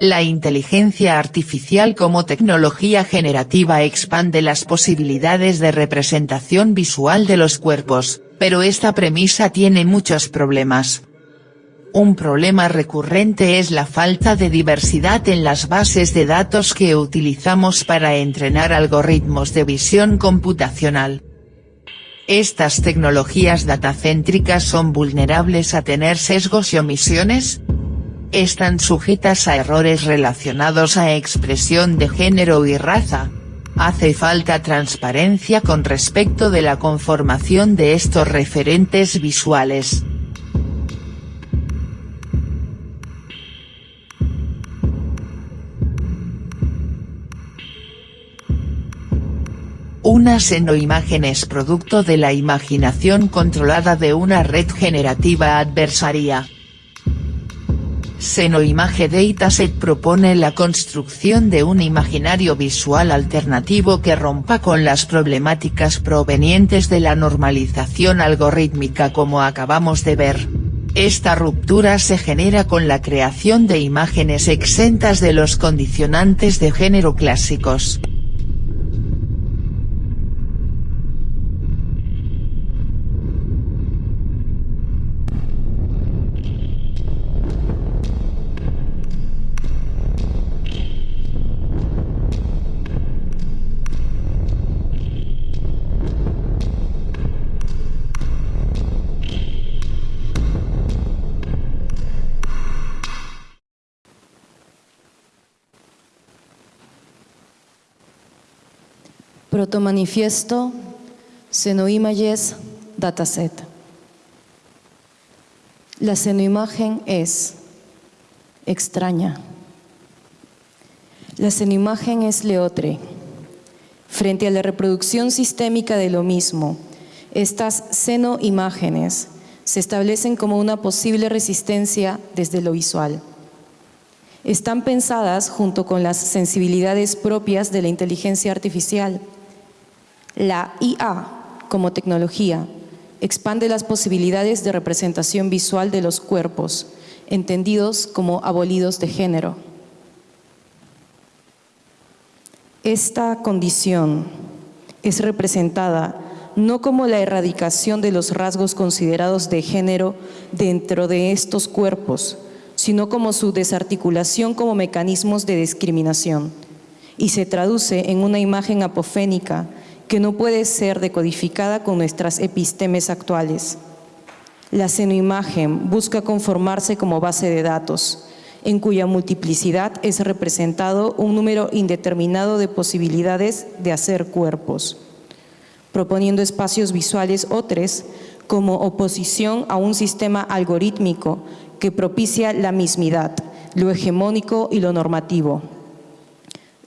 La inteligencia artificial como tecnología generativa expande las posibilidades de representación visual de los cuerpos, pero esta premisa tiene muchos problemas. Un problema recurrente es la falta de diversidad en las bases de datos que utilizamos para entrenar algoritmos de visión computacional. Estas tecnologías datacéntricas son vulnerables a tener sesgos y omisiones, están sujetas a errores relacionados a expresión de género y raza. Hace falta transparencia con respecto de la conformación de estos referentes visuales. Una senoimagen es producto de la imaginación controlada de una red generativa adversaria. Senoimage Dataset propone la construcción de un imaginario visual alternativo que rompa con las problemáticas provenientes de la normalización algorítmica como acabamos de ver. Esta ruptura se genera con la creación de imágenes exentas de los condicionantes de género clásicos. Protomanifiesto Senoimages Dataset. La senoimagen es extraña. La senoimagen es leotre. Frente a la reproducción sistémica de lo mismo, estas senoimágenes se establecen como una posible resistencia desde lo visual. Están pensadas junto con las sensibilidades propias de la inteligencia artificial, la IA, como tecnología, expande las posibilidades de representación visual de los cuerpos, entendidos como abolidos de género. Esta condición es representada no como la erradicación de los rasgos considerados de género dentro de estos cuerpos, sino como su desarticulación como mecanismos de discriminación, y se traduce en una imagen apofénica que no puede ser decodificada con nuestras epistemes actuales. La senoimagen busca conformarse como base de datos, en cuya multiplicidad es representado un número indeterminado de posibilidades de hacer cuerpos, proponiendo espacios visuales otros como oposición a un sistema algorítmico que propicia la mismidad, lo hegemónico y lo normativo.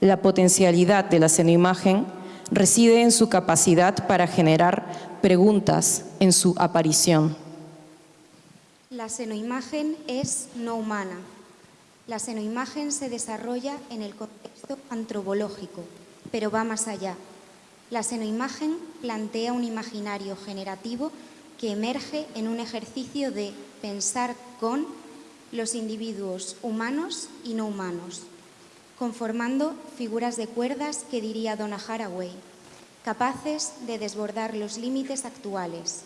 La potencialidad de la senoimagen reside en su capacidad para generar preguntas en su aparición. La senoimagen es no humana. La senoimagen se desarrolla en el contexto antropológico, pero va más allá. La senoimagen plantea un imaginario generativo que emerge en un ejercicio de pensar con los individuos humanos y no humanos, conformando figuras de cuerdas que diría Donna Haraway, capaces de desbordar los límites actuales.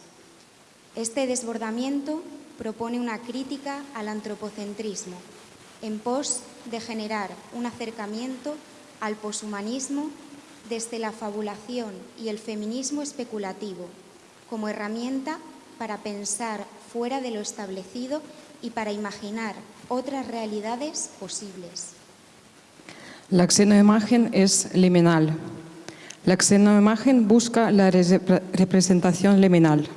Este desbordamiento propone una crítica al antropocentrismo, en pos de generar un acercamiento al poshumanismo desde la fabulación y el feminismo especulativo, como herramienta para pensar fuera de lo establecido y para imaginar otras realidades posibles. La xenoimagen es liminal. La xenoimagen busca la representación liminal.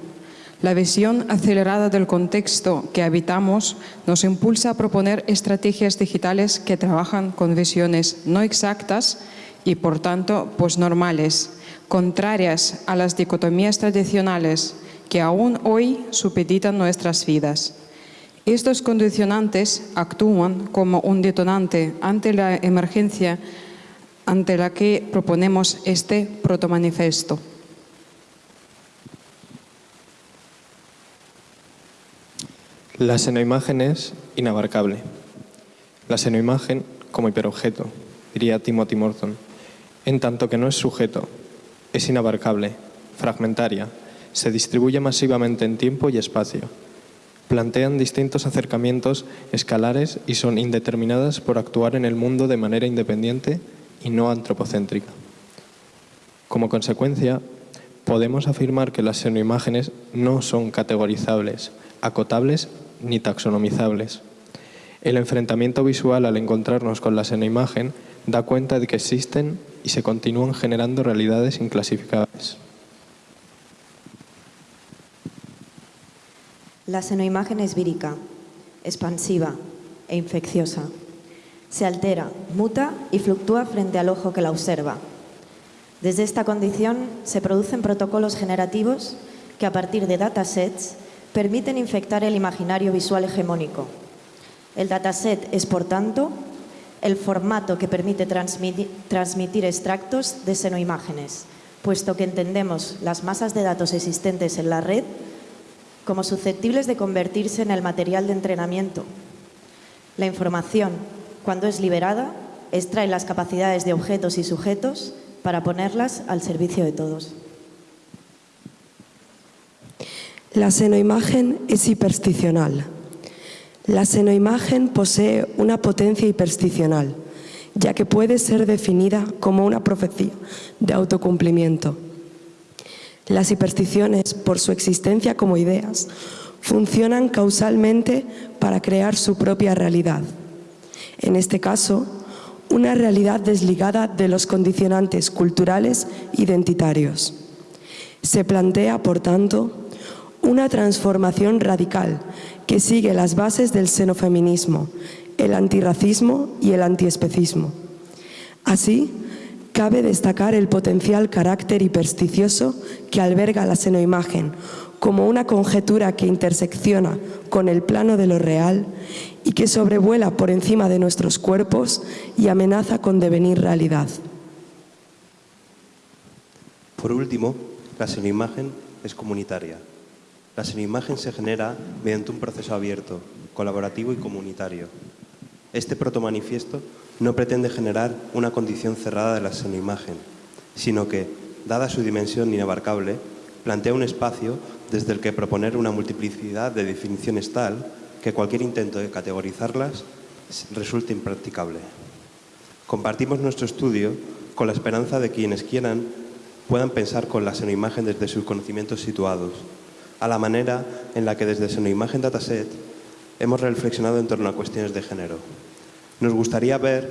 La visión acelerada del contexto que habitamos nos impulsa a proponer estrategias digitales que trabajan con visiones no exactas y, por tanto, posnormales, contrarias a las dicotomías tradicionales que aún hoy supeditan nuestras vidas. Estos condicionantes actúan como un detonante ante la emergencia ante la que proponemos este protomanifesto. La senoimagen es inabarcable. La senoimagen como hiperobjeto, diría Timothy Morton, en tanto que no es sujeto, es inabarcable, fragmentaria, se distribuye masivamente en tiempo y espacio. Plantean distintos acercamientos escalares y son indeterminadas por actuar en el mundo de manera independiente y no antropocéntrica. Como consecuencia, podemos afirmar que las senoimágenes no son categorizables, acotables ni taxonomizables. El enfrentamiento visual al encontrarnos con la senoimagen da cuenta de que existen y se continúan generando realidades inclasificables. La senoimagen es vírica, expansiva e infecciosa. Se altera, muta y fluctúa frente al ojo que la observa. Desde esta condición se producen protocolos generativos que a partir de datasets permiten infectar el imaginario visual hegemónico. El dataset es, por tanto, el formato que permite transmitir, extractos de senoimágenes, puesto que entendemos las masas de datos existentes en la red como susceptibles de convertirse en el material de entrenamiento. La información, cuando es liberada, extrae las capacidades de objetos y sujetos para ponerlas al servicio de todos. La senoimagen es hipersticional. La senoimagen posee una potencia hipersticional, ya que puede ser definida como una profecía de autocumplimiento. Las hipersticiones, por su existencia como ideas, funcionan causalmente para crear su propia realidad. En este caso, una realidad desligada de los condicionantes culturales identitarios. Se plantea, por tanto, una transformación radical que sigue las bases del xenofeminismo, el antirracismo y el antiespecismo. Así, Cabe destacar el potencial carácter hipersticioso que alberga la senoimagen como una conjetura que intersecciona con el plano de lo real y que sobrevuela por encima de nuestros cuerpos y amenaza con devenir realidad. Por último, la senoimagen es comunitaria. La senoimagen se genera mediante un proceso abierto, colaborativo y comunitario. Este protomanifiesto no pretende generar una condición cerrada de la senoimagen, sino que, dada su dimensión inabarcable, plantea un espacio desde el que proponer una multiplicidad de definiciones tal que cualquier intento de categorizarlas resulte impracticable. Compartimos nuestro estudio con la esperanza de quienes quieran puedan pensar con la senoimagen desde sus conocimientos situados, a la manera en la que desde Senoimagen Dataset hemos reflexionado en torno a cuestiones de género. Nos gustaría ver,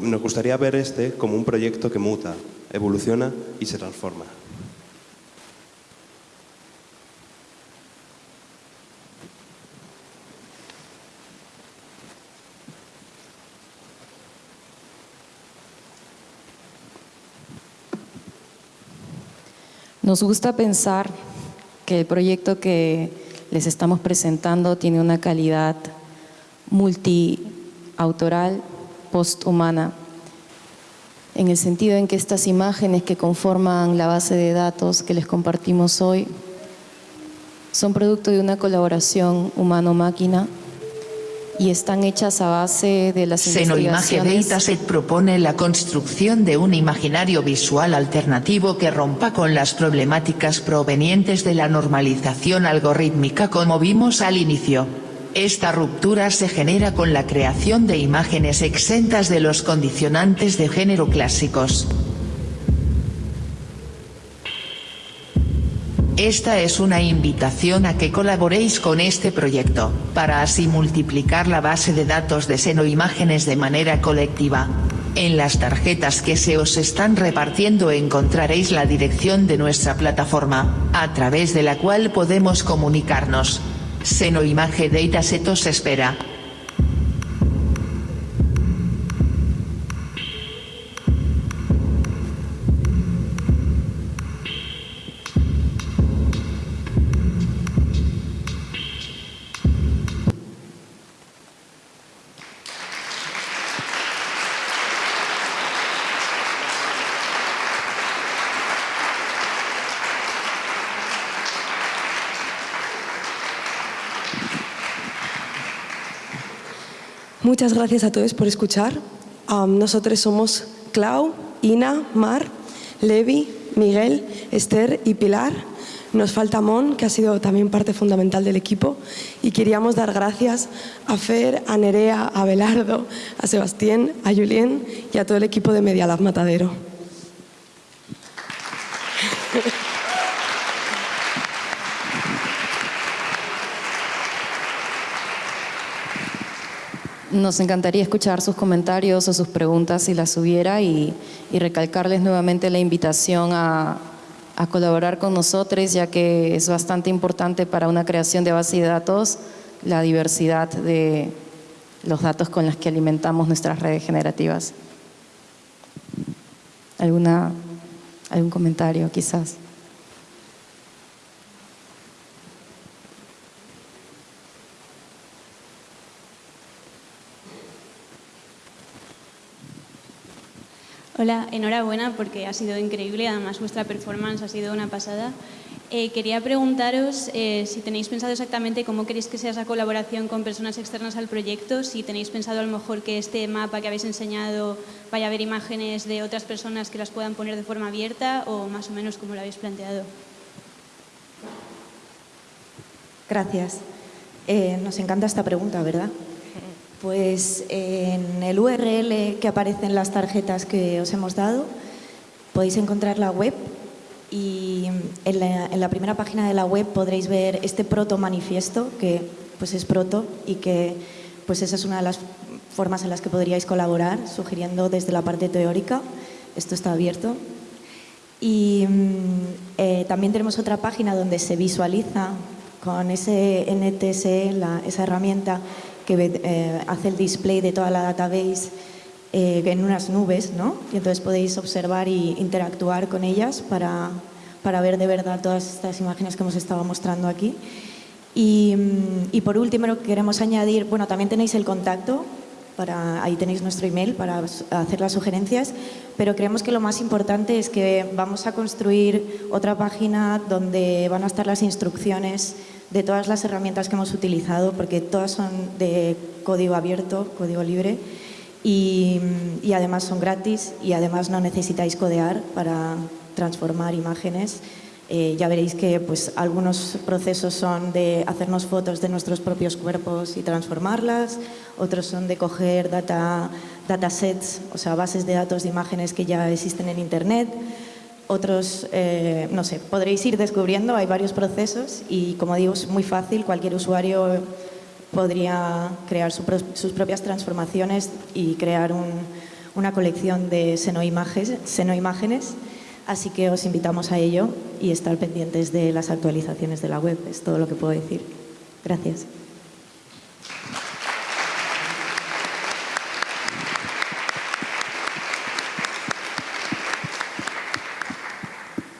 nos gustaría ver este como un proyecto que muta, evoluciona y se transforma. Nos gusta pensar que el proyecto que les estamos presentando tiene una calidad multi autoral posthumana, en el sentido en que estas imágenes que conforman la base de datos que les compartimos hoy son producto de una colaboración humano-máquina y están hechas a base de las investigaciones... Dataset propone la construcción de un imaginario visual alternativo que rompa con las problemáticas provenientes de la normalización algorítmica como vimos al inicio. Esta ruptura se genera con la creación de imágenes exentas de los condicionantes de género clásicos. Esta es una invitación a que colaboréis con este proyecto, para así multiplicar la base de datos de senoimágenes de manera colectiva. En las tarjetas que se os están repartiendo encontraréis la dirección de nuestra plataforma, a través de la cual podemos comunicarnos. Senoimage Datasetos espera. Muchas gracias a todos por escuchar. Um, nosotros somos Clau, Ina, Mar, Levi, Miguel, Esther y Pilar. Nos falta Mon, que ha sido también parte fundamental del equipo. Y queríamos dar gracias a Fer, a Nerea, a Belardo, a Sebastián, a Julien y a todo el equipo de Media Lab Matadero. Nos encantaría escuchar sus comentarios o sus preguntas si las hubiera y, recalcarles nuevamente la invitación a, colaborar con nosotros ya que es bastante importante para una creación de base de datos la diversidad de los datos con los que alimentamos nuestras redes generativas. ¿Alguna, ¿Algún comentario quizás? Hola, enhorabuena porque ha sido increíble, además vuestra performance ha sido una pasada. Eh, quería preguntaros eh, si tenéis pensado exactamente cómo queréis que sea esa colaboración con personas externas al proyecto, si tenéis pensado a lo mejor que este mapa que habéis enseñado vaya a haber imágenes de otras personas que las puedan poner de forma abierta o más o menos como lo habéis planteado. Gracias. Eh, nos encanta esta pregunta, ¿verdad? Pues en el URL que aparece en las tarjetas que os hemos dado podéis encontrar la web y en la, primera página de la web podréis ver este proto manifiesto que pues es proto y que pues esa es una de las formas en las que podríais colaborar sugiriendo desde la parte teórica. Esto está abierto. Y mm, eh, también tenemos otra página donde se visualiza con ese NTSE, esa herramienta que eh, hace el display de toda la database eh, en unas nubes, ¿no? Y entonces podéis observar e interactuar con ellas para, para, ver de verdad todas estas imágenes que hemos estado mostrando aquí. Y, mm, y por último queremos añadir, bueno, también tenéis el contacto, para, ahí tenéis nuestro email para hacer las sugerencias, pero creemos que lo más importante es que vamos a construir otra página donde van a estar las instrucciones de todas las herramientas que hemos utilizado, porque todas son de código abierto, código libre, y, además son gratis y además no necesitáis codear para transformar imágenes. Eh, ya veréis que pues, algunos procesos son de hacernos fotos de nuestros propios cuerpos y transformarlas, otros son de coger data, datasets, o sea, bases de datos de imágenes que ya existen en Internet, otros, eh, no sé, podréis ir descubriendo, hay varios procesos y como digo, es muy fácil, cualquier usuario podría crear sus propias transformaciones y crear una colección de senoimágenes, senoimágenes, así que os invitamos a ello y estar pendientes de las actualizaciones de la web, es todo lo que puedo decir. Gracias.